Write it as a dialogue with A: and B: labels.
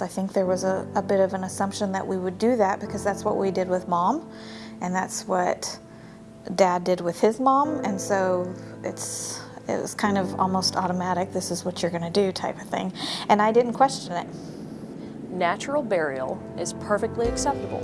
A: I think there was a, a bit of an assumption that we would do that because that's what we did with mom, and that's what dad did with his mom, and so it's it was kind of almost automatic. This is what you're going to do, type of thing, and I didn't question it.
B: Natural burial is perfectly acceptable